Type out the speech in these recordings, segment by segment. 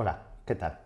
Hola, ¿qué tal?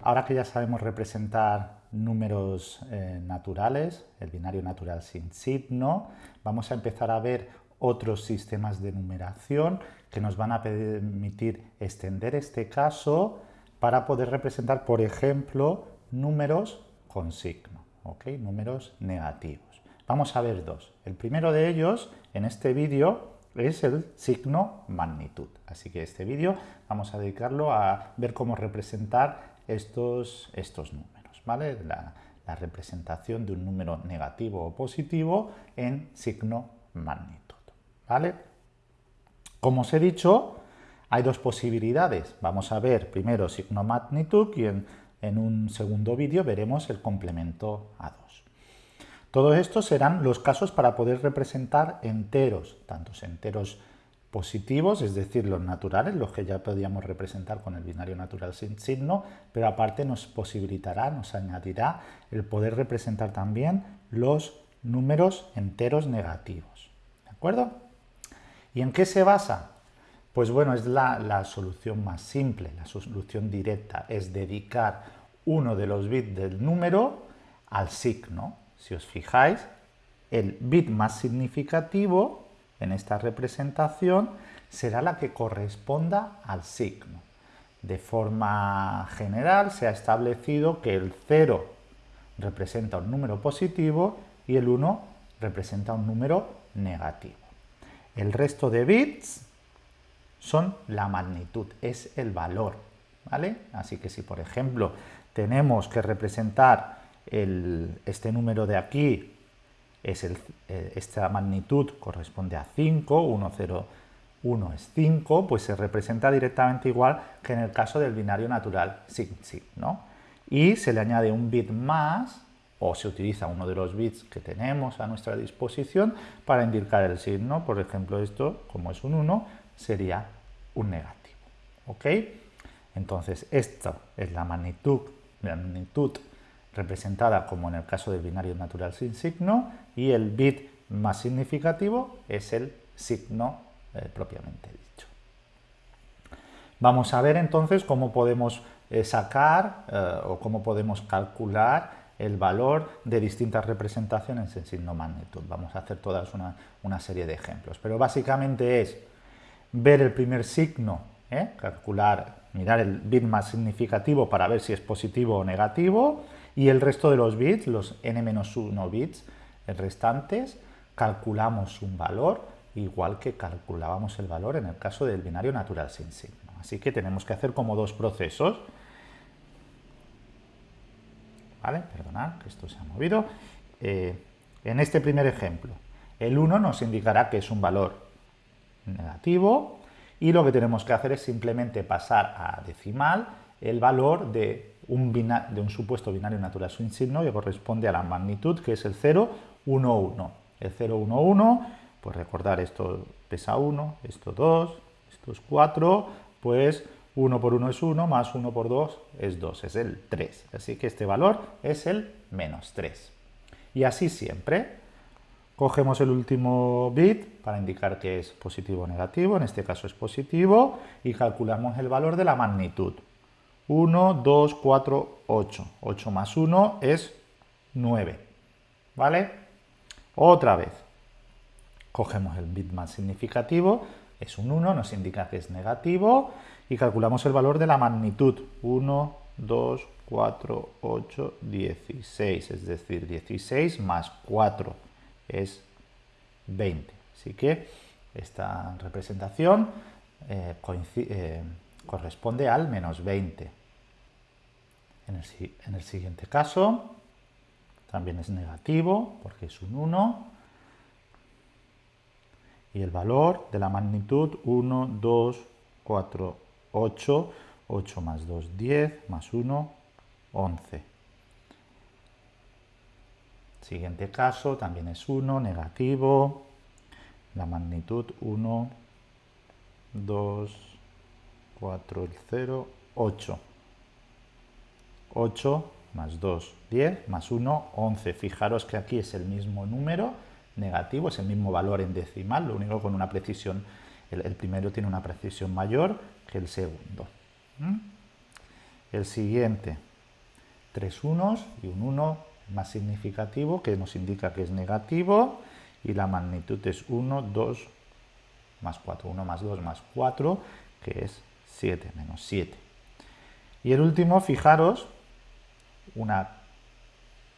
Ahora que ya sabemos representar números eh, naturales, el binario natural sin signo, vamos a empezar a ver otros sistemas de numeración que nos van a permitir extender este caso para poder representar, por ejemplo, números con signo, ¿ok? números negativos. Vamos a ver dos. El primero de ellos, en este vídeo, es el signo magnitud. Así que este vídeo vamos a dedicarlo a ver cómo representar estos, estos números, ¿vale? La, representación de un número negativo o positivo en signo magnitud, ¿vale? Como os he dicho, hay dos posibilidades. Vamos a ver primero signo magnitud y en, en un segundo vídeo veremos el complemento a 2. Todos estos serán los casos para poder representar enteros, tantos enteros positivos, es decir, los naturales, los que ya podíamos representar con el binario natural sin signo, pero aparte nos posibilitará, nos añadirá el poder representar también los números enteros negativos. ¿De acuerdo? ¿Y en qué se basa? Pues bueno, es la, la solución más simple, la solución directa, es dedicar uno de los bits del número al signo, si os fijáis, el bit más significativo en esta representación será la que corresponda al signo. De forma general se ha establecido que el 0 representa un número positivo y el 1 representa un número negativo. El resto de bits son la magnitud, es el valor. ¿vale? Así que si, por ejemplo, tenemos que representar este número de aquí, es el, eh, esta magnitud corresponde a 5, 1, 0, 1 es 5, pues se representa directamente igual que en el caso del binario natural sin signo. Y se le añade un bit más, o se utiliza uno de los bits que tenemos a nuestra disposición para indicar el signo. Por ejemplo, esto, como es un 1, sería un negativo. ¿Ok? Entonces, esto es la magnitud, la magnitud representada como en el caso del binario natural sin signo y el bit más significativo es el signo eh, propiamente dicho. Vamos a ver entonces cómo podemos eh, sacar eh, o cómo podemos calcular el valor de distintas representaciones en signo magnitud. Vamos a hacer todas una, una serie de ejemplos, pero básicamente es ver el primer signo, calcular, mirar el bit más significativo para ver si es positivo o negativo, y el resto de los bits, los n-1 bits restantes, calculamos un valor igual que calculábamos el valor en el caso del binario natural sin signo. Así que tenemos que hacer como dos procesos. ¿Vale? Perdonad que esto se ha movido. Eh, en este primer ejemplo, el 1 nos indicará que es un valor negativo y lo que tenemos que hacer es simplemente pasar a decimal el valor de un, de un supuesto binario natural sin signo que corresponde a la magnitud, que es el 0, 1, 1. El 0, 1, 1, pues recordar esto pesa 1, esto 2, esto es 4, pues 1 por 1 es 1, más 1 por 2 es 2, es el 3. Así que este valor es el menos 3. Y así siempre. Cogemos el último bit para indicar que es positivo o negativo, en este caso es positivo, y calculamos el valor de la magnitud. 1, 2, 4, 8. 8 más 1 es 9. ¿Vale? Otra vez. Cogemos el bit más significativo, es un 1, nos indica que es negativo, y calculamos el valor de la magnitud. 1, 2, 4, 8, 16. Es decir, 16 más 4 es 20. Así que esta representación eh, eh, corresponde al menos 20. En el, siguiente caso también es negativo porque es un 1 y el valor de la magnitud 1, 2, 4, 8, 8 más 2, 10, más 1, 11. Siguiente caso también es 1, negativo, la magnitud 1, 2, 4, el 0, 8. 8 más 2, 10, más 1, 11. Fijaros que aquí es el mismo número negativo, es el mismo valor en decimal, lo único con una precisión, el, primero tiene una precisión mayor que el segundo. ¿Mm? el siguiente, tres unos y un 1 más significativo que nos indica que es negativo y la magnitud es 1, 2, más 4, 1 más 2 más 4, que es 7, menos 7. Y el último, fijaros, una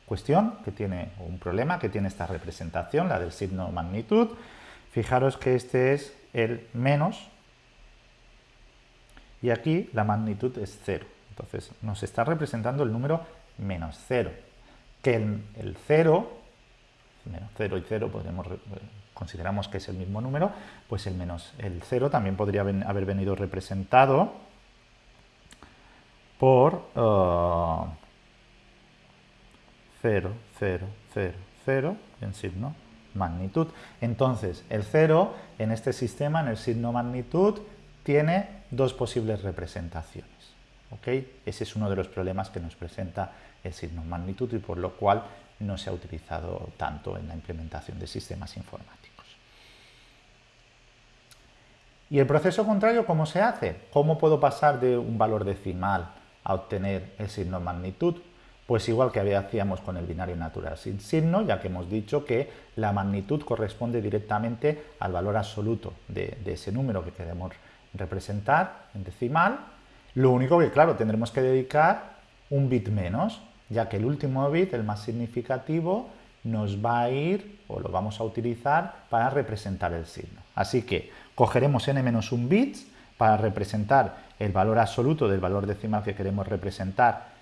cuestión que tiene, un problema que tiene esta representación, la del signo magnitud. Fijaros que este es el menos y aquí la magnitud es 0. Entonces nos está representando el número menos 0, que el, el 0, menos 0 y 0 podemos, consideramos que es el mismo número, pues el menos el 0 también podría haber venido representado por 0, 0, 0, 0 en signo magnitud. Entonces, el 0 en este sistema, en el signo magnitud, tiene dos posibles representaciones. Ese es uno de los problemas que nos presenta el signo magnitud y por lo cual no se ha utilizado tanto en la implementación de sistemas informáticos. ¿Y el proceso contrario cómo se hace? ¿Cómo puedo pasar de un valor decimal a obtener el signo magnitud? Pues igual que hacíamos con el binario natural sin signo, ya que hemos dicho que la magnitud corresponde directamente al valor absoluto de, ese número que queremos representar en decimal. Lo único que, claro, tendremos que dedicar un bit menos, ya que el último bit, el más significativo, nos va a ir o lo vamos a utilizar para representar el signo. Así que cogeremos n-1 bits para representar el valor absoluto del valor decimal que queremos representar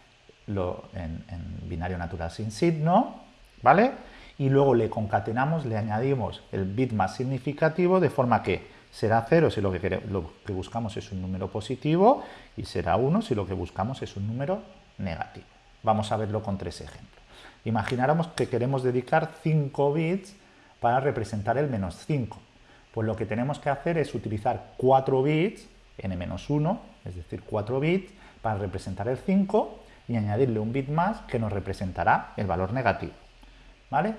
en, en binario natural sin signo, ¿vale? Y luego le concatenamos, le añadimos el bit más significativo de forma que será 0 si lo que, lo que buscamos es un número positivo y será 1 si lo que buscamos es un número negativo. Vamos a verlo con tres ejemplos. Imagináramos que queremos dedicar 5 bits para representar el menos 5. Pues lo que tenemos que hacer es utilizar 4 bits, n-1, es decir, 4 bits, para representar el 5 y añadirle un bit más que nos representará el valor negativo. ¿Vale?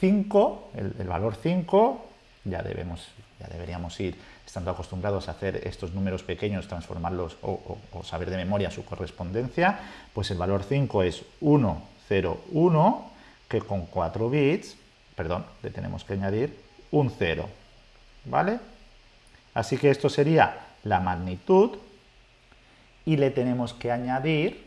5, el, valor 5, ya debemos ya deberíamos ir estando acostumbrados a hacer estos números pequeños, transformarlos o, saber de memoria su correspondencia, pues el valor 5 es 1, 0, 1, que con 4 bits, perdón, le tenemos que añadir un 0, ¿vale? Así que esto sería la magnitud y le tenemos que añadir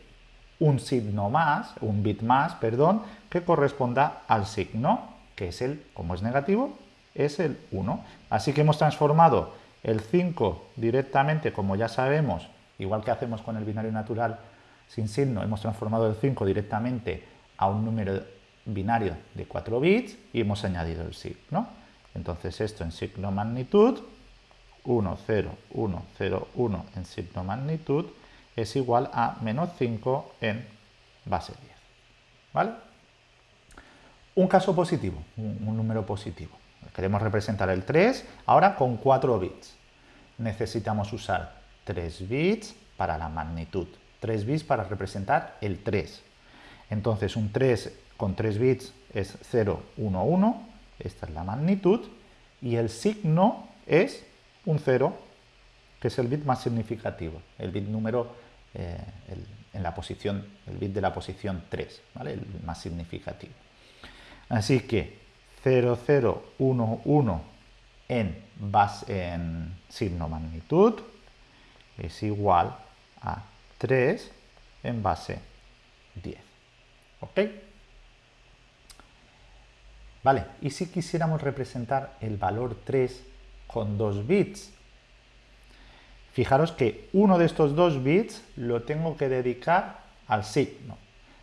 un signo más, un bit más, perdón, que corresponda al signo, que es el, como es negativo, es el 1. Así que hemos transformado el 5 directamente, como ya sabemos, igual que hacemos con el binario natural sin signo, hemos transformado el 5 directamente a un número binario de 4 bits y hemos añadido el signo. Entonces esto en signo magnitud, 1, 0, 1, 0, 1 en signo magnitud es igual a menos 5 en base 10. ¿Vale? Un caso positivo, un número positivo. Queremos representar el 3 ahora con 4 bits. Necesitamos usar 3 bits para la magnitud, 3 bits para representar el 3. Entonces un 3 con 3 bits es 0, 1, 1, esta es la magnitud, y el signo es un 0, que es el bit más significativo, el bit número eh, en la posición, el bit de la posición 3, ¿vale? el más significativo. Así que 0011 en, base, en signo magnitud es igual a 3 en base 10. ¿Ok? Vale, y si quisiéramos representar el valor 3 con 2 bits, fijaros que uno de estos dos bits lo tengo que dedicar al signo.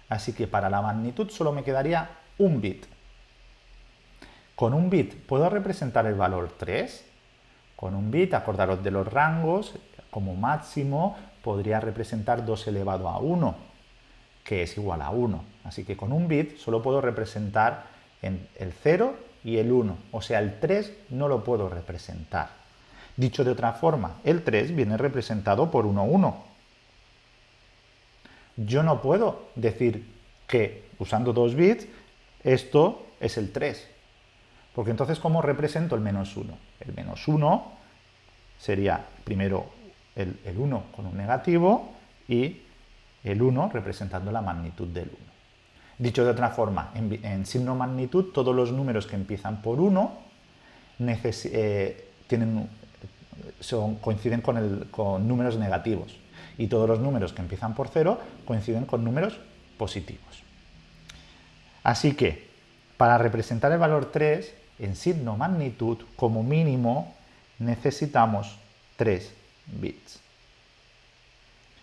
Así que para la magnitud solo me quedaría un bit. Con un bit puedo representar el valor 3. Con un bit, acordaros de los rangos, como máximo podría representar 2 elevado a 1, que es igual a 1. Así que con un bit solo puedo representar el 0 y el 1, o sea, el 3 no lo puedo representar. Dicho de otra forma, el 3 viene representado por 1, 1. Yo no puedo decir que usando 2 bits esto es el 3, porque entonces, ¿cómo represento el menos 1? El menos 1 sería primero el, 1 con un negativo y el 1 representando la magnitud del 1. Dicho de otra forma, en, signo magnitud todos los números que empiezan por 1 eh, coinciden con, con números negativos y todos los números que empiezan por 0 coinciden con números positivos. Así que, para representar el valor 3, en signo magnitud, como mínimo, necesitamos 3 bits.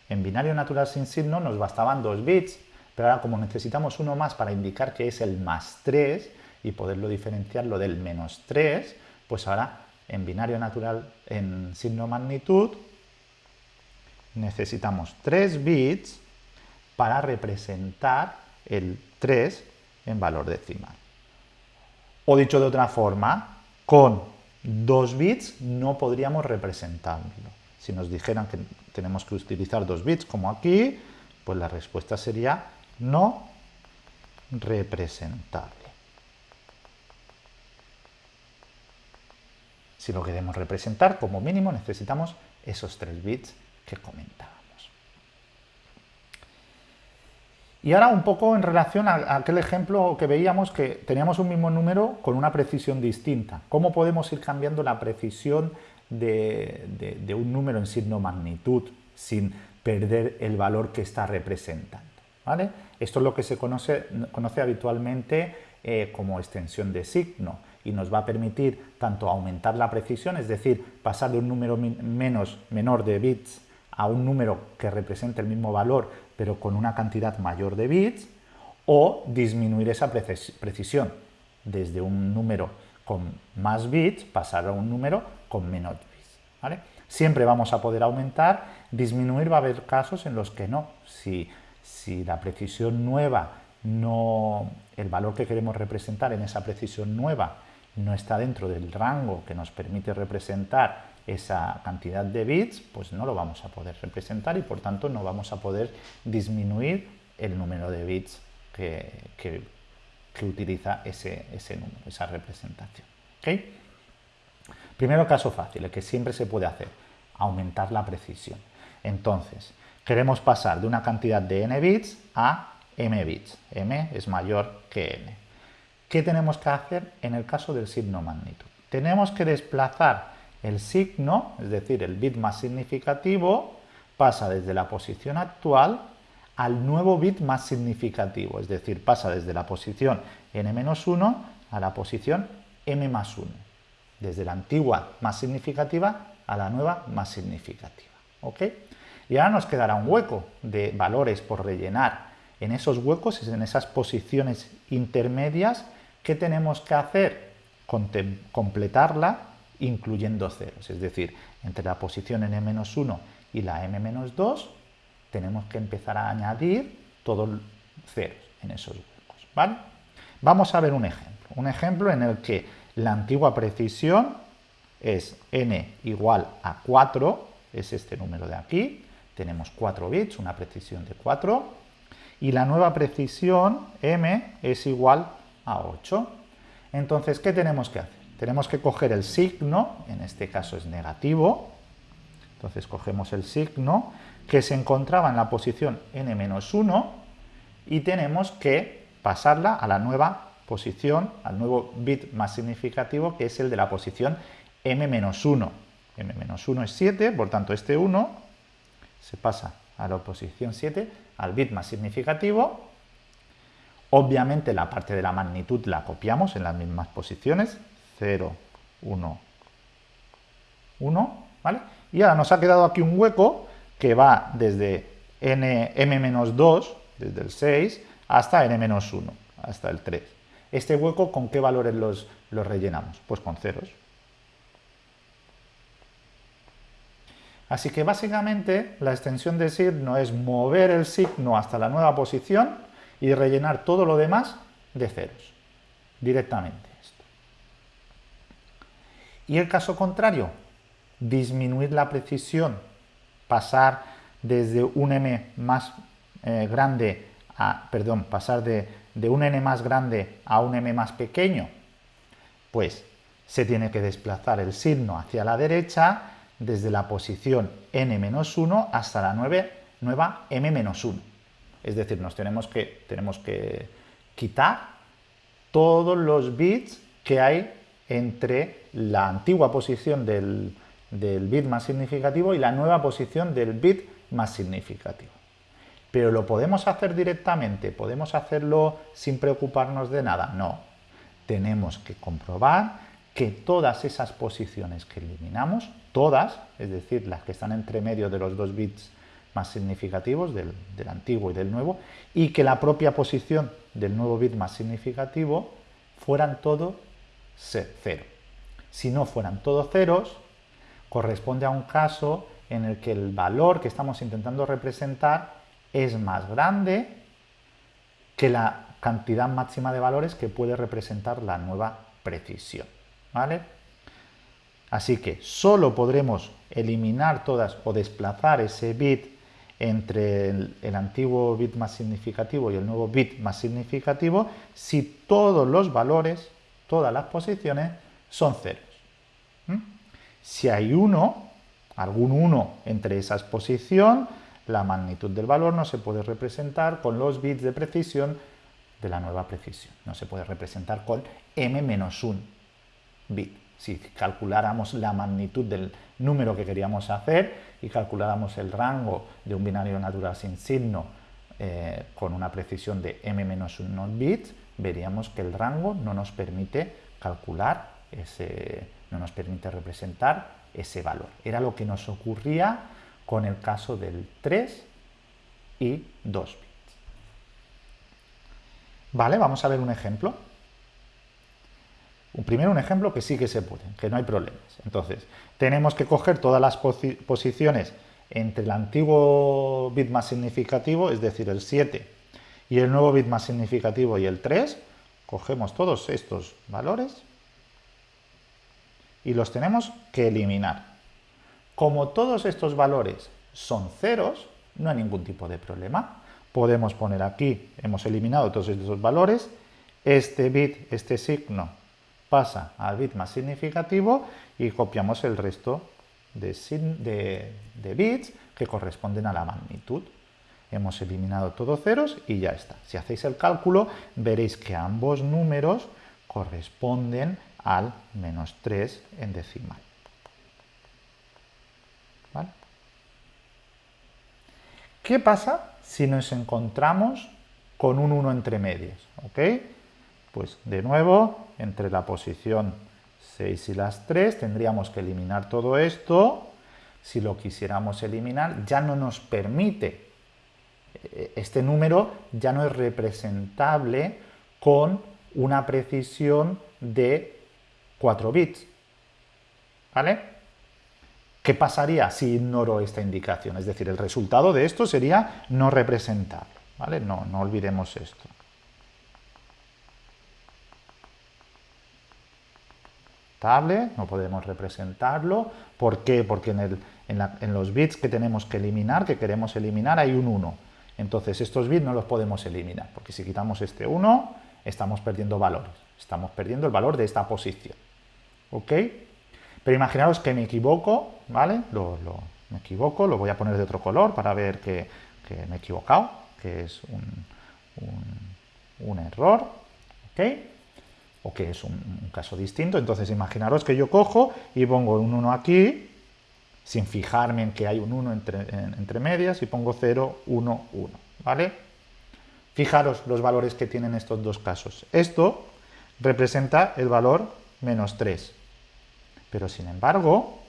En binario natural sin signo nos bastaban 2 bits, pero ahora como necesitamos uno más para indicar que es el más 3 y poderlo diferenciarlo del menos 3, pues ahora en binario natural en signo magnitud necesitamos 3 bits para representar el 3 en valor decimal. O dicho de otra forma, con 2 bits no podríamos representarlo. Si nos dijeran que tenemos que utilizar 2 bits como aquí, pues la respuesta sería no representable. Si lo queremos representar, como mínimo necesitamos esos 3 bits que comentábamos. Y ahora un poco en relación a aquel ejemplo que veíamos que teníamos un mismo número con una precisión distinta. ¿Cómo podemos ir cambiando la precisión de, un número en signo magnitud sin perder el valor que está representando? ¿vale? Esto es lo que se conoce, habitualmente eh, como extensión de signo y nos va a permitir tanto aumentar la precisión, es decir, pasar de un número menos, menor de bits a un número que represente el mismo valor pero con una cantidad mayor de bits, o disminuir esa precisión desde un número con más bits pasar a un número con menos bits. Siempre vamos a poder aumentar, disminuir va a haber casos en los que no. Si, si la precisión nueva, no, el valor que queremos representar en esa precisión nueva no está dentro del rango que nos permite representar esa cantidad de bits, pues no lo vamos a poder representar y por tanto no vamos a poder disminuir el número de bits que, utiliza ese, número, esa representación. Primero caso fácil, el que siempre se puede hacer, aumentar la precisión. Entonces, queremos pasar de una cantidad de n bits a m bits. m es mayor que n. ¿Qué tenemos que hacer en el caso del signo magnitud? Tenemos que desplazar el signo, es decir, el bit más significativo, pasa desde la posición actual al nuevo bit más significativo, es decir, pasa desde la posición n-1 a la posición m más 1, desde la antigua más significativa a la nueva más significativa. ¿ok? Y ahora nos quedará un hueco de valores por rellenar. En esos huecos, en esas posiciones intermedias, ¿qué tenemos que hacer? completarla incluyendo ceros. Es decir, entre la posición n-1 y la m-2 tenemos que empezar a añadir todos ceros en esos huecos. ¿vale? Vamos a ver un ejemplo. Un ejemplo en el que la antigua precisión es n igual a 4, es este número de aquí, tenemos 4 bits, una precisión de 4, y la nueva precisión m es igual 8. Entonces, ¿qué tenemos que hacer? tenemos que coger el signo, en este caso es negativo, entonces cogemos el signo que se encontraba en la posición n-1 y tenemos que pasarla a la nueva posición, al nuevo bit más significativo que es el de la posición m-1. m-1 es 7, por tanto este 1 se pasa a la posición 7, al bit más significativo. Obviamente la parte de la magnitud la copiamos en las mismas posiciones, 0, 1, 1, ¿vale? Y ahora nos ha quedado aquí un hueco que va desde n, m-2, desde el 6, hasta n-1, hasta el 3. ¿Este hueco con qué valores los, los rellenamos? Pues con ceros. Así que básicamente la extensión de signo es mover el signo hasta la nueva posición y rellenar todo lo demás de ceros, directamente. Y el caso contrario, disminuir la precisión, pasar desde un m más eh, grande a, perdón, pasar de, de un n más grande a un m más pequeño, pues se tiene que desplazar el signo hacia la derecha desde la posición n-1 hasta la nueva m-1. Es decir, nos tenemos que, tenemos que quitar todos los bits que hay entre la antigua posición del, del bit más significativo y la nueva posición del bit más significativo. Pero lo podemos hacer directamente, podemos hacerlo sin preocuparnos de nada. No, tenemos que comprobar que todas esas posiciones que eliminamos, todas, es decir, las que están entre medio de los dos bits más significativos, del, antiguo y del nuevo, y que la propia posición del nuevo bit más significativo fueran todos cero. Si no fueran todos ceros, corresponde a un caso en el que el valor que estamos intentando representar es más grande que la cantidad máxima de valores que puede representar la nueva precisión. ¿vale? Así que solo podremos eliminar todas o desplazar ese bit entre el, antiguo bit más significativo y el nuevo bit más significativo si todos los valores, todas las posiciones son ceros. Si hay uno, algún 1 entre esas posiciones, la magnitud del valor no se puede representar con los bits de precisión de la nueva precisión. No se puede representar con m-1 bit. Si calculáramos la magnitud del número que queríamos hacer y calculáramos el rango de un binario natural sin signo eh, con una precisión de m-1 bits, veríamos que el rango no nos permite calcular ese, no nos permite representar ese valor. Era lo que nos ocurría con el caso del 3 y 2 bits. Vale, vamos a ver un ejemplo. Primero un ejemplo que sí que se puede, que no hay problemas. Entonces, tenemos que coger todas las posiciones entre el antiguo bit más significativo, es decir, el 7, y el nuevo bit más significativo y el 3, cogemos todos estos valores y los tenemos que eliminar. Como todos estos valores son ceros, no hay ningún tipo de problema. Podemos poner aquí, hemos eliminado todos estos valores, este bit, este signo pasa al bit más significativo y copiamos el resto de, bits que corresponden a la magnitud. Hemos eliminado todos ceros y ya está. Si hacéis el cálculo, veréis que ambos números corresponden al menos 3 en decimal. ¿Qué pasa si nos encontramos con un 1 entre medias? Pues de nuevo, entre la posición 6 y las 3 tendríamos que eliminar todo esto. Si lo quisiéramos eliminar, ya no nos permite, eh, este número ya no es representable con una precisión de 4 bits. ¿Vale? ¿Qué pasaría si ignoro esta indicación? Es decir, el resultado de esto sería no representable. ¿Vale? No, no olvidemos esto. No podemos representarlo. ¿Por qué? Porque en, los bits que tenemos que eliminar, que queremos eliminar, hay un 1. Entonces estos bits no los podemos eliminar, porque si quitamos este 1, estamos perdiendo valores. Estamos perdiendo el valor de esta posición. ¿Ok? Pero imaginaros que me equivoco, ¿vale? Lo, me equivoco, lo voy a poner de otro color para ver que, me he equivocado, que es un, un, un error. ¿Ok? O que es un, caso distinto. Entonces imaginaros que yo cojo y pongo un 1 aquí, sin fijarme en que hay un 1 entre, entre medias, y pongo 0, 1, 1, ¿vale? Fijaros los valores que tienen estos dos casos. Esto representa el valor menos 3, pero sin embargo,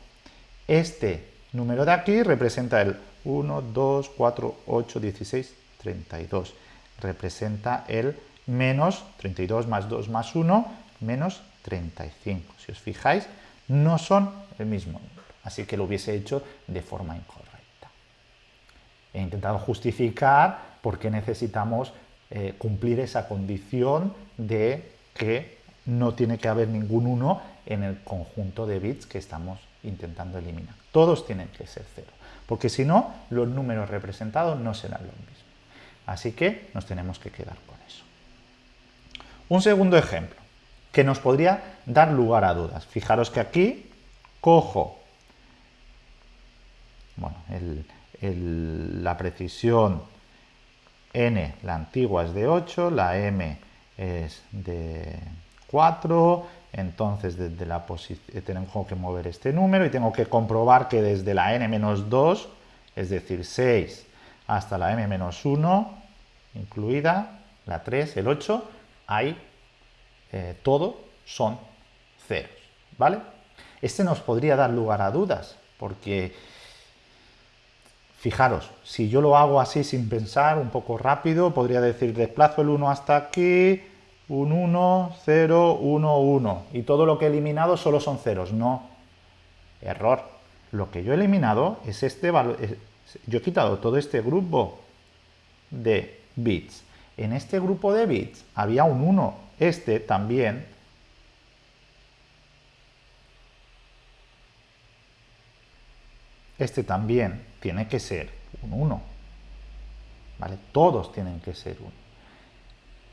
este número de aquí representa el 1, 2, 4, 8, 16, 32. Representa el menos 32 más 2 más 1, menos 35. Si os fijáis, no son el mismo número, así que lo hubiese hecho de forma incorrecta. He intentado justificar por qué necesitamos eh, cumplir esa condición de que no tiene que haber ningún 1 en el conjunto de bits que estamos intentando eliminar. Todos tienen que ser 0, porque si no, los números representados no serán los mismos. Así que nos tenemos que quedar con. Un segundo ejemplo, que nos podría dar lugar a dudas. Fijaros que aquí cojo la precisión n, la antigua es de 8, la m es de 4, entonces desde la eh, tengo que mover este número y tengo que comprobar que desde la n-2, es decir 6, hasta la m-1, incluida la 3, el 8, hay eh, todo son ceros, ¿vale? Este nos podría dar lugar a dudas, porque fijaros, si yo lo hago así sin pensar, un poco rápido, podría decir desplazo el 1 hasta aquí, un 1, 0, 1, 1, y todo lo que he eliminado solo son ceros, no, error. Lo que yo he eliminado es este valor, yo he quitado todo este grupo de bits. En este grupo de bits había un 1, este también este también tiene que ser un 1. ¿Vale? Todos tienen que ser 1.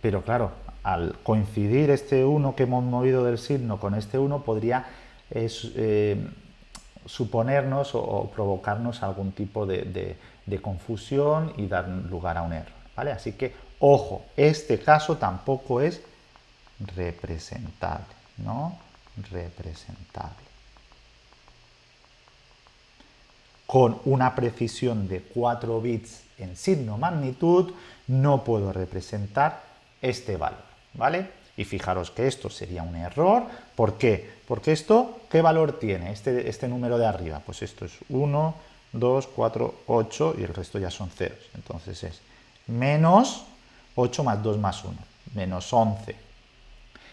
Pero claro, al coincidir este 1 que hemos movido del signo con este 1, podría eh, suponernos o, provocarnos algún tipo de, de, confusión y dar lugar a un error. ¿vale? Así que, ojo, este caso tampoco es representable, ¿no? Representable. con una precisión de 4 bits en signo magnitud, no puedo representar este valor, ¿vale? Y fijaros que esto sería un error. ¿Por qué? Porque esto, ¿qué valor tiene este, este número de arriba? Pues esto es 1, 2, 4, 8 y el resto ya son ceros. Entonces es menos 8 más 2 más 1, menos 11.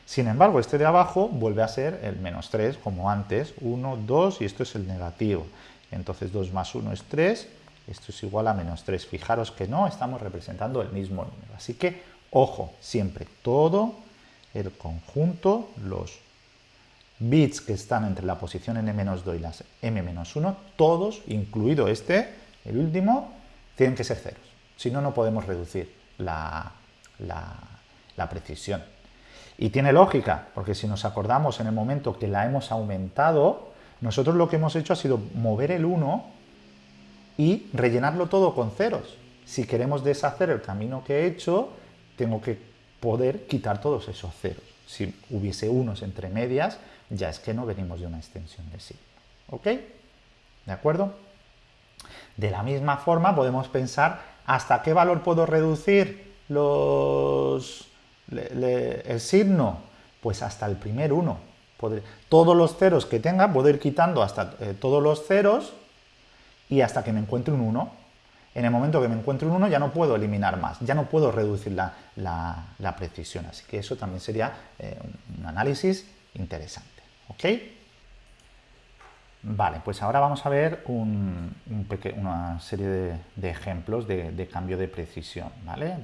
Sin embargo, este de abajo vuelve a ser el menos 3, como antes, 1, 2 y esto es el negativo. Entonces 2 más 1 es 3, esto es igual a menos 3. Fijaros que no estamos representando el mismo número. Así que, ojo, siempre todo el conjunto, los bits que están entre la posición n-2 y las m-1, todos, incluido este, el último, tienen que ser ceros. Si no, no podemos reducir la, la precisión. Y tiene lógica, porque si nos acordamos en el momento que la hemos aumentado, nosotros lo que hemos hecho ha sido mover el 1 y rellenarlo todo con ceros. Si queremos deshacer el camino que he hecho, tengo que poder quitar todos esos ceros. Si hubiese unos entre medias, ya es que no venimos de una extensión de signo. ¿Ok? ¿De acuerdo? De la misma forma podemos pensar hasta qué valor puedo reducir los, el signo. Pues hasta el primer 1 todos los ceros que tenga, puedo ir quitando hasta eh, todos los ceros y hasta que me encuentre un 1. En el momento que me encuentre un 1 ya no puedo eliminar más, ya no puedo reducir la, precisión. Así que eso también sería eh, un análisis interesante. ¿Ok? Vale, pues ahora vamos a ver una serie de, ejemplos de, cambio de precisión, ¿vale?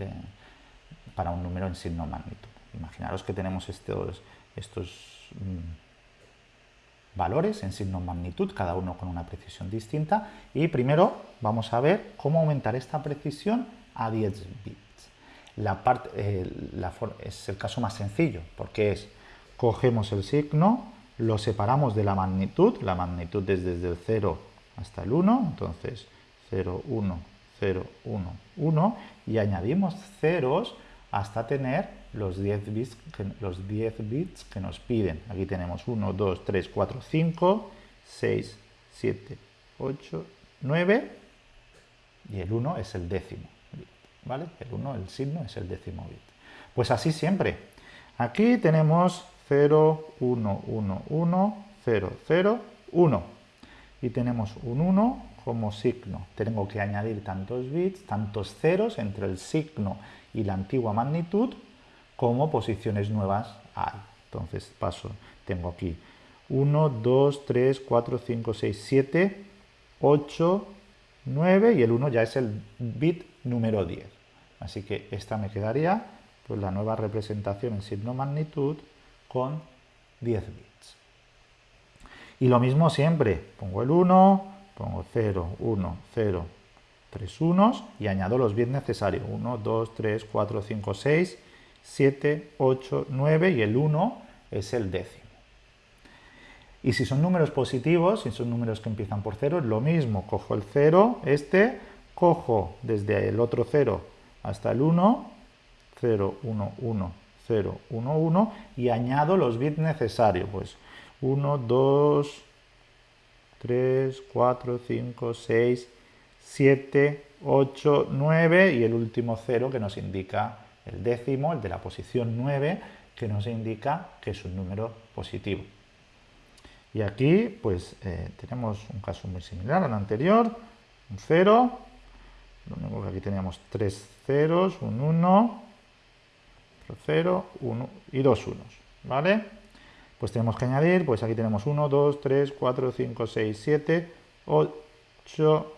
para un número en signo magnitud. Imaginaros que tenemos estos, estos Mm, valores en signo magnitud, cada uno con una precisión distinta. Y primero vamos a ver cómo aumentar esta precisión a 10 bits. La parte, eh, es el caso más sencillo, porque es, cogemos el signo, lo separamos de la magnitud, la magnitud es desde el 0 hasta el 1, entonces 0, 1, 0, 1, 1, y añadimos ceros hasta tener los 10 bits que, los 10 bits que nos piden. Aquí tenemos 1, 2, 3, 4, 5, 6, 7, 8, 9 y el 1 es el décimo bit, ¿vale? El 1, el signo es el décimo bit. Pues así siempre. Aquí tenemos 0, 1, 1, 1, 0, 0, 1 y tenemos un 1 como signo. Tengo que añadir tantos bits, tantos ceros entre el signo y la antigua magnitud como posiciones nuevas hay. Entonces paso, tengo aquí 1, 2, 3, 4, 5, 6, 7, 8, 9 y el 1 ya es el bit número 10. Así que esta me quedaría pues la nueva representación en signo magnitud con 10 bits. Y lo mismo siempre, pongo el 1, pongo 0, 1, 0, 3 unos y añado los bits necesarios. 1, 2, 3, 4, 5, 6, 7, 8, 9 y el 1 es el décimo. Y si son números positivos, si son números que empiezan por 0, es lo mismo. Cojo el 0, este, cojo desde el otro 0 hasta el 1, 0, 1, 1, 0, 1, 1 y añado los bits necesarios. Pues 1, 2, 3, 4, 5, 6, 7, 8, 9 y el último 0 que nos indica el décimo, el de la posición 9, que nos indica que es un número positivo. Y aquí pues eh, tenemos un caso muy similar al anterior, un 0, lo único que aquí teníamos tres ceros, un 1, otro 0, 1 y dos unos, ¿vale? Pues tenemos que añadir, pues aquí tenemos 1, 2, 3, 4, 5, 6, 7, 8,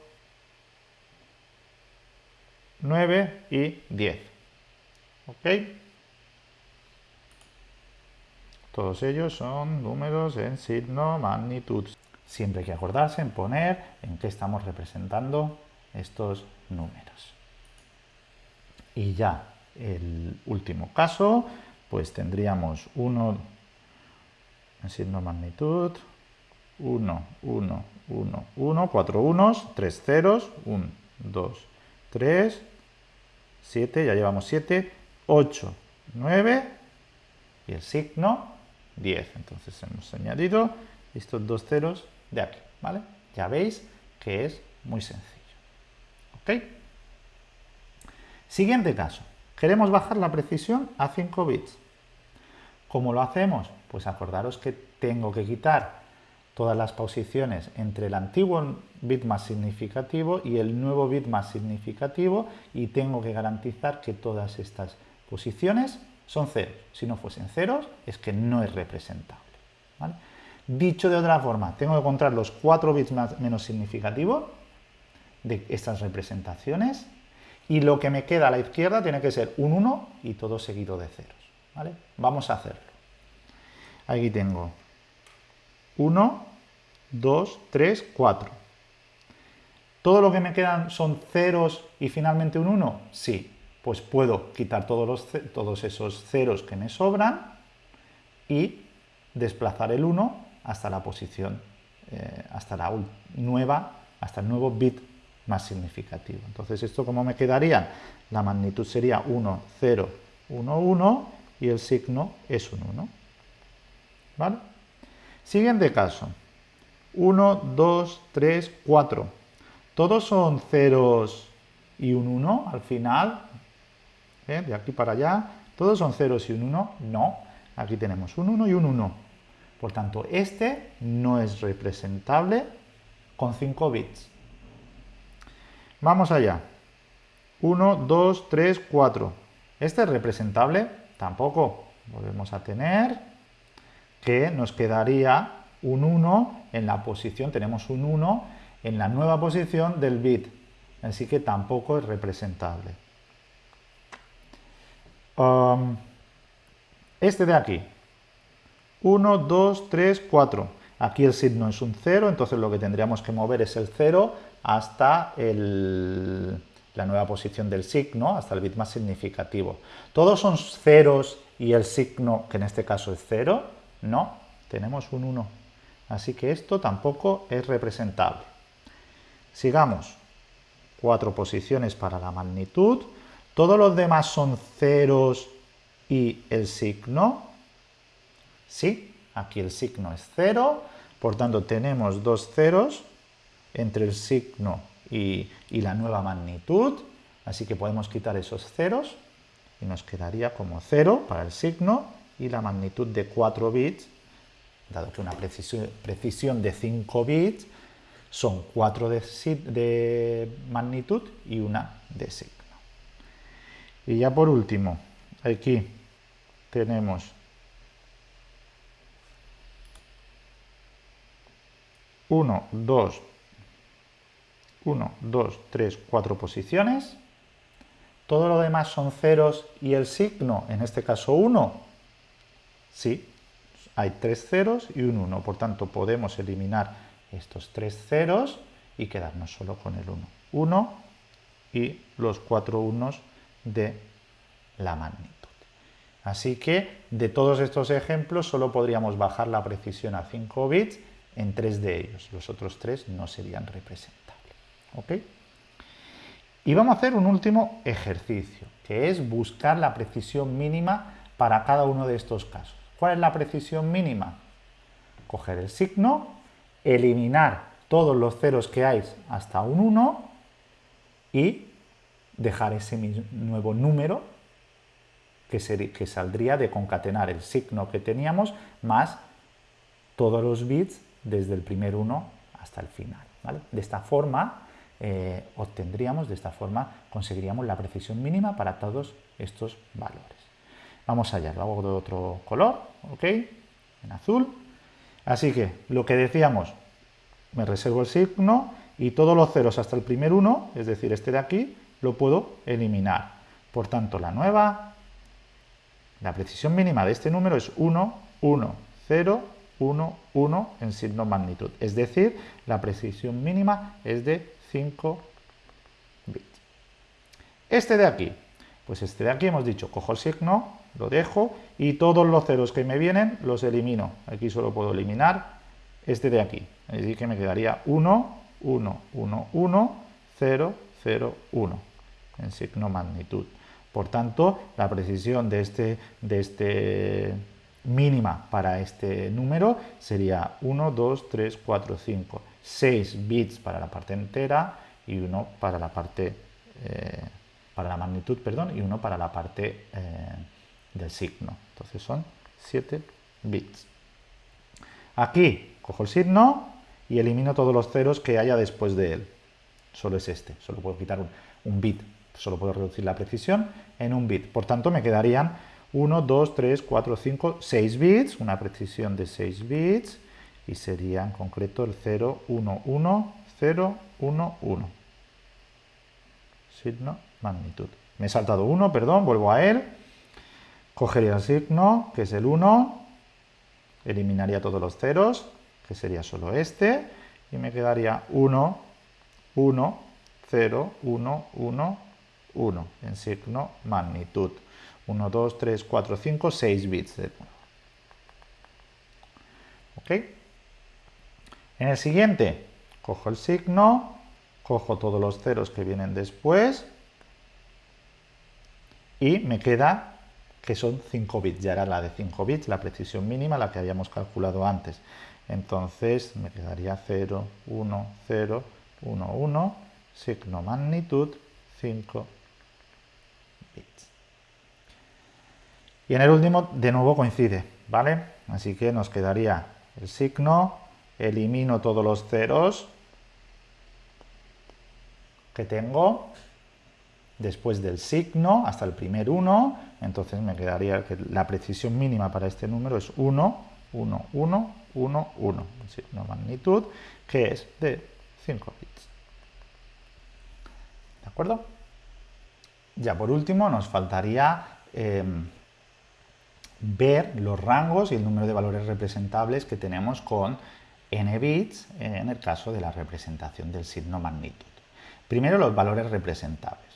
9 y 10. ¿Ok? Todos ellos son números en signo magnitud. Siempre hay que acordarse en poner en qué estamos representando estos números. Y ya el último caso, pues tendríamos 1 en signo magnitud, 1, 1, 1, 1, 4 unos, 3 ceros, 1, 2, 3, 7, ya llevamos 7, 8, 9 y el signo 10. Entonces hemos añadido estos dos ceros de aquí, ¿vale? Ya veis que es muy sencillo. ¿Ok? Siguiente caso. Queremos bajar la precisión a 5 bits. ¿Cómo lo hacemos? Pues acordaros que tengo que quitar todas las posiciones entre el antiguo bit más significativo y el nuevo bit más significativo y tengo que garantizar que todas estas posiciones son ceros. Si no fuesen ceros, es que no es representable. Dicho de otra forma, tengo que encontrar los cuatro bits menos significativos de estas representaciones y lo que me queda a la izquierda tiene que ser un 1 y todo seguido de ceros. ¿vale? Vamos a hacerlo. Aquí tengo 1, 2, 3, 4. ¿Todo lo que me quedan son ceros y finalmente un 1? Sí. Pues puedo quitar todos, los, todos esos ceros que me sobran y desplazar el 1 hasta la posición, eh, hasta la nueva, hasta el nuevo bit más significativo. Entonces, ¿esto cómo me quedaría? La magnitud sería 1, 0, 1, 1 y el signo es un 1. ¿Vale? Siguiente caso. 1, 2, 3, 4. ¿Todos son ceros y un 1 al final? ¿Eh? De aquí para allá. ¿Todos son ceros y un 1? No. Aquí tenemos un 1 y un 1. Por tanto, este no es representable con 5 bits. Vamos allá. 1, 2, 3, 4. ¿Este es representable? Tampoco. Volvemos a tener que nos quedaría un 1 en la posición, tenemos un 1 en la nueva posición del bit. Así que tampoco es representable. Um, este de aquí. 1, 2, 3, 4. Aquí el signo es un 0, entonces lo que tendríamos que mover es el 0 hasta la nueva posición del signo, hasta el bit más significativo. ¿Todos son ceros y el signo, que en este caso es 0? No, tenemos un 1. Así que esto tampoco es representable. Sigamos. Cuatro posiciones para la magnitud. ¿Todos los demás son ceros y el signo? Sí, aquí el signo es 0, por tanto tenemos dos ceros entre el signo y, la nueva magnitud, así que podemos quitar esos ceros y nos quedaría como 0 para el signo y la magnitud de 4 bits, dado que una precisión, de 5 bits son 4 de, de magnitud y una de signo. Y ya por último, aquí tenemos 1, 2, 1, 2, 3, 4 posiciones. Todo lo demás son ceros y el signo, en este caso 1. Sí, hay tres ceros y un 1. Por tanto, podemos eliminar estos tres ceros y quedarnos solo con el 1. 1 y los cuatro unos de la magnitud. Así que de todos estos ejemplos solo podríamos bajar la precisión a 5 bits en tres de ellos. Los otros tres no serían representables. ¿Ok? Y vamos a hacer un último ejercicio, que es buscar la precisión mínima para cada uno de estos casos. ¿Cuál es la precisión mínima? Coger el signo, eliminar todos los ceros que hay hasta un 1 y dejar ese nuevo número que, que saldría de concatenar el signo que teníamos más todos los bits desde el primer 1 hasta el final. De esta forma eh, obtendríamos, de esta forma conseguiríamos la precisión mínima para todos estos valores. Vamos allá, lo hago de otro color, ¿ok? En azul. Así que lo que decíamos, me reservo el signo y todos los ceros hasta el primer 1, es decir, este de aquí, lo puedo eliminar. Por tanto, la nueva, la precisión mínima de este número es 1, 1, 0, 1, 1 en signo magnitud. Es decir, la precisión mínima es de 5 bits. Este de aquí, pues este de aquí hemos dicho, cojo el signo, lo dejo y todos los ceros que me vienen los elimino. Aquí solo puedo eliminar este de aquí. Así que me quedaría 1, 1, 1, 1, 0, 0, 1 en signo magnitud. Por tanto, la precisión de este, de este mínima para este número sería 1, 2, 3, 4, 5, 6 bits para la parte entera y 1 para la parte eh, para la magnitud, perdón, y 1 para la parte eh, del signo. Entonces son 7 bits. Aquí cojo el signo y elimino todos los ceros que haya después de él. Solo es este, solo puedo quitar un, un bit, solo puedo reducir la precisión en un bit. Por tanto, me quedarían 1, 2, 3, 4, 5, 6 bits, una precisión de 6 bits, y sería en concreto el 0, 1, 1, 0, 1, 1. Signo, magnitud. Me he saltado 1, perdón, vuelvo a él. Cogería el signo, que es el 1, eliminaría todos los ceros, que sería solo este, y me quedaría 1, 1, 0, 1, 1, 1, en signo magnitud. 1, 2, 3, 4, 5, 6 bits de ¿Ok? En el siguiente, cojo el signo, cojo todos los ceros que vienen después y me queda que son 5 bits. Ya era la de 5 bits, la precisión mínima, la que habíamos calculado antes. Entonces me quedaría 0, 1, 0, 1, 1, signo magnitud, 5 bits. Y en el último, de nuevo coincide, ¿vale? Así que nos quedaría el signo, elimino todos los ceros que tengo después del signo hasta el primer 1, entonces me quedaría que la precisión mínima para este número es 1, 1, 1, 1, 1, el signo magnitud, que es de 5 bits. ¿De acuerdo? Ya por último nos faltaría em, ver los rangos y el número de valores representables que tenemos con n bits en el caso de la representación del signo magnitud. Primero los valores representables.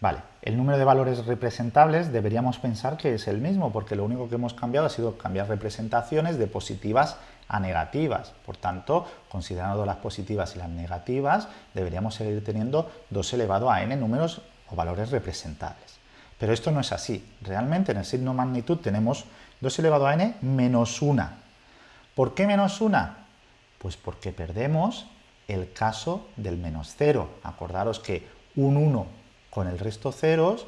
Vale, el número de valores representables deberíamos pensar que es el mismo porque lo único que hemos cambiado ha sido cambiar representaciones de positivas a negativas. Por tanto, considerando las positivas y las negativas, deberíamos seguir teniendo 2 elevado a n números o valores representables. Pero esto no es así. Realmente en el signo magnitud tenemos 2 elevado a n menos 1. ¿Por qué menos 1? Pues porque perdemos el caso del menos 0. Acordaros que un 1 con el resto ceros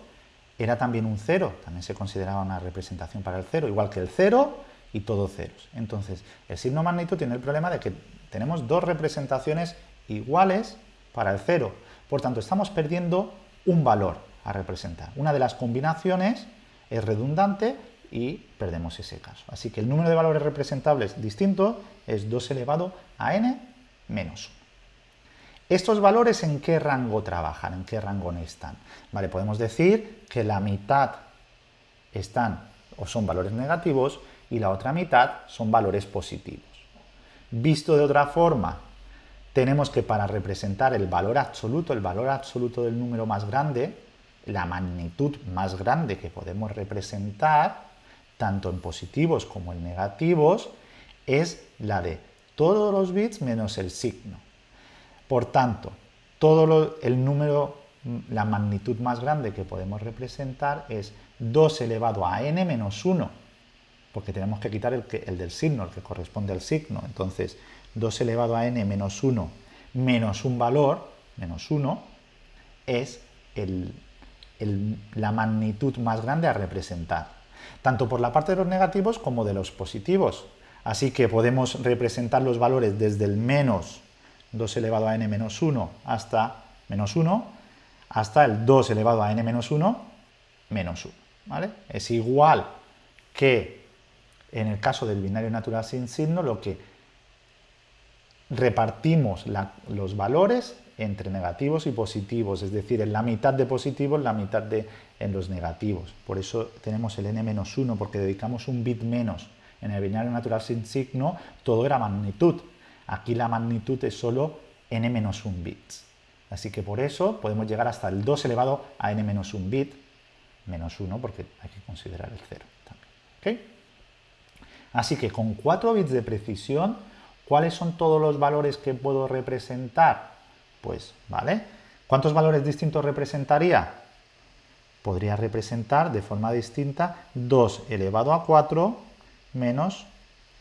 era también un 0, también se consideraba una representación para el 0, igual que el 0 y todo ceros. Entonces, el signo magnitud tiene el problema de que tenemos dos representaciones iguales para el 0. Por tanto, estamos perdiendo un valor a representar. Una de las combinaciones es redundante y perdemos ese caso. Así que el número de valores representables distinto es 2 elevado a n menos 1. ¿Estos valores en qué rango trabajan? ¿En qué rango están? Vale, podemos decir que la mitad están o son valores negativos y la otra mitad son valores positivos. Visto de otra forma, tenemos que para representar el valor absoluto, el valor absoluto del número más grande, la magnitud más grande que podemos representar, tanto en positivos como en negativos, es la de todos los bits menos el signo. Por tanto, todo el número la magnitud más grande que podemos representar es 2 elevado a n menos 1, porque tenemos que quitar el, el del signo, el que corresponde al signo. Entonces, 2 elevado a n menos 1 menos un valor, menos 1, es la magnitud más grande a representar, tanto por la parte de los negativos como de los positivos. Así que podemos representar los valores desde el menos 2 elevado a n menos 1 hasta menos 1, hasta el 2 elevado a n menos 1 menos 1. ¿vale? Es igual que en el caso del binario natural sin signo, lo que repartimos los valores entre negativos y positivos, es decir, en la mitad de positivos, la mitad de en los negativos. Por eso tenemos el n-1, porque dedicamos un bit menos. En el binario natural sin signo todo era magnitud. Aquí la magnitud es solo n-1 bits. Así que por eso podemos llegar hasta el 2 elevado a n-1 bit, menos 1 porque hay que considerar el 0 también. Así que con 4 bits de precisión, ¿cuáles son todos los valores que puedo representar? Pues, ¿vale? ¿Cuántos valores distintos representaría? Podría representar de forma distinta 2 elevado a 4 menos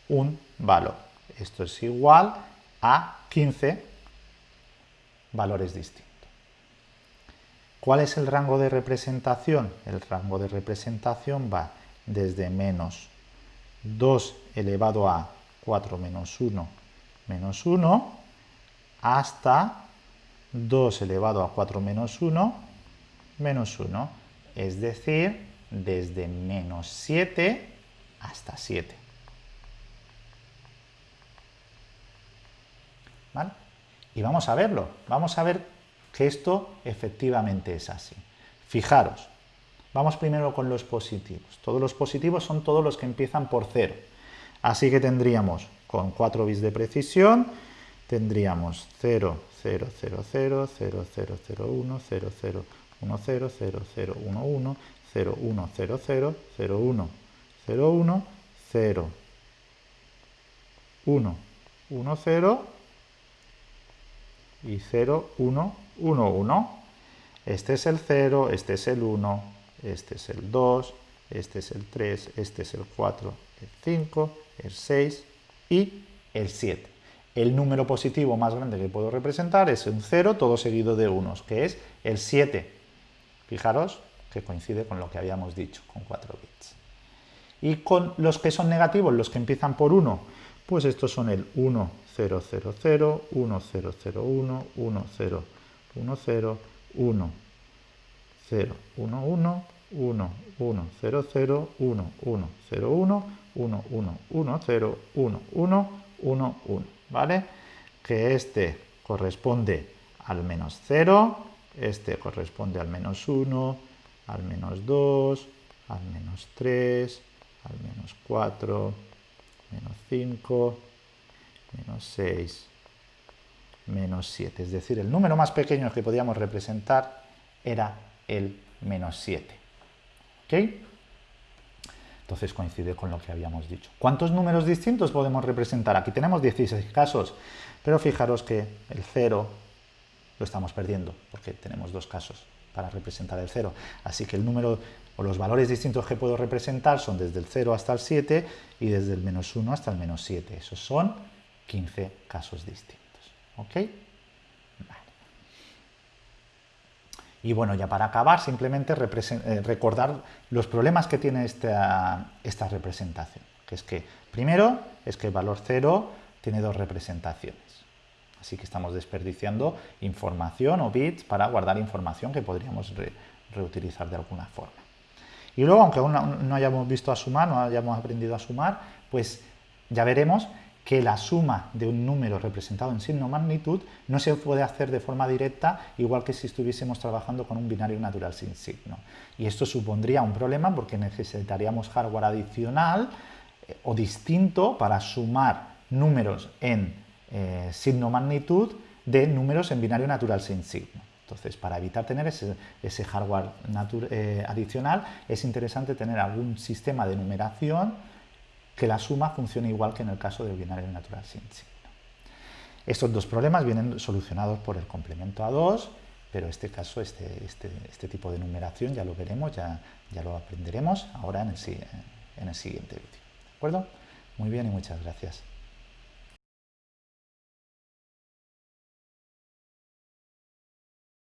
un valor. Esto es igual a 15 valores distintos. ¿Cuál es el rango de representación? El rango de representación va desde menos 2 elevado a 4 menos 1 menos 1 hasta 2 elevado a 4 menos 1 menos 1, es decir, desde menos 7 hasta 7. ¿Vale? Y vamos a verlo, vamos a ver que esto efectivamente es así. Fijaros, vamos primero con los positivos. Todos los positivos son todos los que empiezan por 0. Así que tendríamos, con 4 bits de precisión, tendríamos 0, 0, 0, 0, 0, 0, 0, 1, 0, 0, 1, 0, 0, 0, 1, 1, 0, 1, 0, 0, 0, 1, 0, 1, 0, 1, 1, 0, y 0, 1, 1, 1. Este es el 0, este es el 1, este es el 2, este es el 3, este es el 4, el 5, el 6 y el 7. El número positivo más grande que puedo representar es un 0, todo seguido de unos, que es el 7. Fijaros que coincide con lo que habíamos dicho, con 4 bits. Y con los que son negativos, los que empiezan por 1, pues estos son el 1, 0, 0, 0, 1, 0, 0, 1, 1, 0, 1, 0, 1, 0, 1, 1, 1, 1, 0, 0, 1, 1, 0, 1, 1, 1, 1, 0, 1, 1, 1, 1, ¿vale? Que este corresponde al menos 0, este corresponde al menos 1, al menos 2, al menos 3, al menos 4, menos 5, menos 6, menos 7. Es decir, el número más pequeño que podíamos representar era el menos 7. ¿Ok? Entonces coincide con lo que habíamos dicho. ¿Cuántos números distintos podemos representar? Aquí tenemos 16 casos, pero fijaros que el 0 lo estamos perdiendo, porque tenemos dos casos para representar el 0. Así que el número o los valores distintos que puedo representar son desde el 0 hasta el 7 y desde el menos 1 hasta el menos 7. Esos son 15 casos distintos. ¿Ok? Y bueno, ya para acabar, simplemente eh, recordar los problemas que tiene esta, esta representación. Que es que, primero, es que el valor 0 tiene dos representaciones. Así que estamos desperdiciando información o bits para guardar información que podríamos reutilizar de alguna forma. Y luego, aunque aún no hayamos visto a sumar, no hayamos aprendido a sumar, pues ya veremos que la suma de un número representado en signo magnitud no se puede hacer de forma directa, igual que si estuviésemos trabajando con un binario natural sin signo. Y esto supondría un problema porque necesitaríamos hardware adicional eh, o distinto para sumar números en eh, signo magnitud de números en binario natural sin signo. Entonces, para evitar tener ese, hardware eh, adicional, es interesante tener algún sistema de numeración que la suma funcione igual que en el caso del binario natural sin signo. Estos dos problemas vienen solucionados por el complemento a 2, pero este caso, este, este, este tipo de numeración ya lo veremos, ya, ya lo aprenderemos ahora en el, en el siguiente vídeo. ¿De acuerdo? Muy bien y muchas gracias.